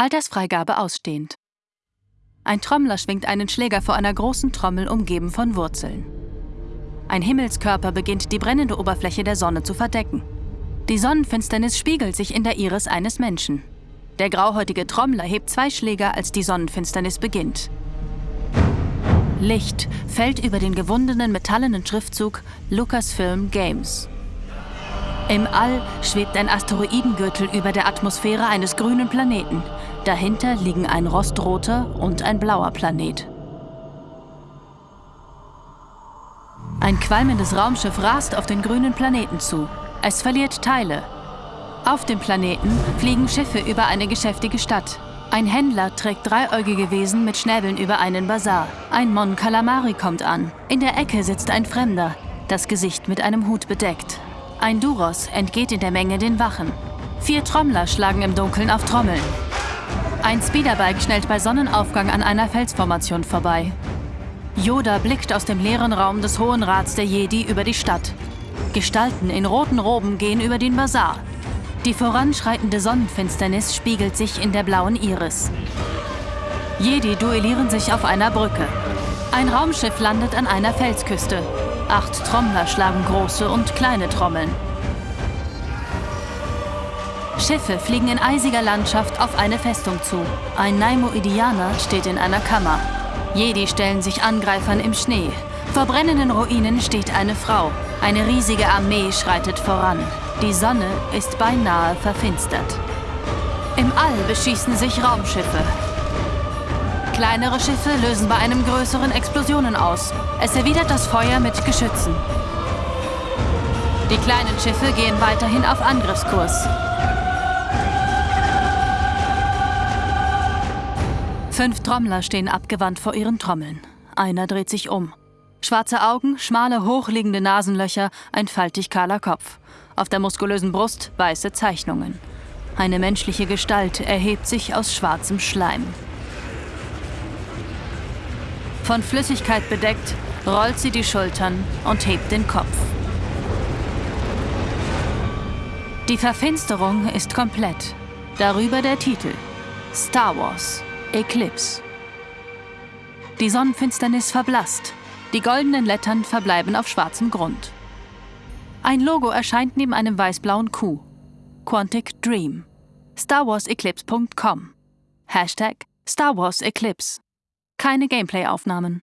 Altersfreigabe ausstehend. Ein Trommler schwingt einen Schläger vor einer großen Trommel umgeben von Wurzeln. Ein Himmelskörper beginnt die brennende Oberfläche der Sonne zu verdecken. Die Sonnenfinsternis spiegelt sich in der Iris eines Menschen. Der grauhäutige Trommler hebt zwei Schläger, als die Sonnenfinsternis beginnt. Licht fällt über den gewundenen metallenen Schriftzug Lucasfilm Games. Im All schwebt ein Asteroidengürtel über der Atmosphäre eines grünen Planeten. Dahinter liegen ein rostroter und ein blauer Planet. Ein qualmendes Raumschiff rast auf den grünen Planeten zu. Es verliert Teile. Auf dem Planeten fliegen Schiffe über eine geschäftige Stadt. Ein Händler trägt dreieugige Wesen mit Schnäbeln über einen Bazar. Ein Mon Calamari kommt an. In der Ecke sitzt ein Fremder, das Gesicht mit einem Hut bedeckt. Ein Duros entgeht in der Menge den Wachen. Vier Trommler schlagen im Dunkeln auf Trommeln. Ein Speederbike schnellt bei Sonnenaufgang an einer Felsformation vorbei. Yoda blickt aus dem leeren Raum des Hohen Rats der Jedi über die Stadt. Gestalten in roten Roben gehen über den Bazar. Die voranschreitende Sonnenfinsternis spiegelt sich in der blauen Iris. Jedi duellieren sich auf einer Brücke. Ein Raumschiff landet an einer Felsküste. Acht Trommler schlagen große und kleine Trommeln. Schiffe fliegen in eisiger Landschaft auf eine Festung zu. Ein Naimoidianer steht in einer Kammer. Jedi stellen sich Angreifern im Schnee. Vor brennenden Ruinen steht eine Frau. Eine riesige Armee schreitet voran. Die Sonne ist beinahe verfinstert. Im All beschießen sich Raumschiffe. Kleinere Schiffe lösen bei einem größeren Explosionen aus. Es erwidert das Feuer mit Geschützen. Die kleinen Schiffe gehen weiterhin auf Angriffskurs. Fünf Trommler stehen abgewandt vor ihren Trommeln. Einer dreht sich um. Schwarze Augen, schmale, hochliegende Nasenlöcher, ein faltig kahler Kopf. Auf der muskulösen Brust weiße Zeichnungen. Eine menschliche Gestalt erhebt sich aus schwarzem Schleim. Von Flüssigkeit bedeckt, rollt sie die Schultern und hebt den Kopf. Die Verfinsterung ist komplett. Darüber der Titel Star Wars Eclipse. Die Sonnenfinsternis verblasst. Die goldenen Lettern verbleiben auf schwarzem Grund. Ein Logo erscheint neben einem weiß-blauen Q. Quantic Dream. StarWarsEclipse.com. Hashtag Star Wars Eclipse. Keine Gameplay-Aufnahmen.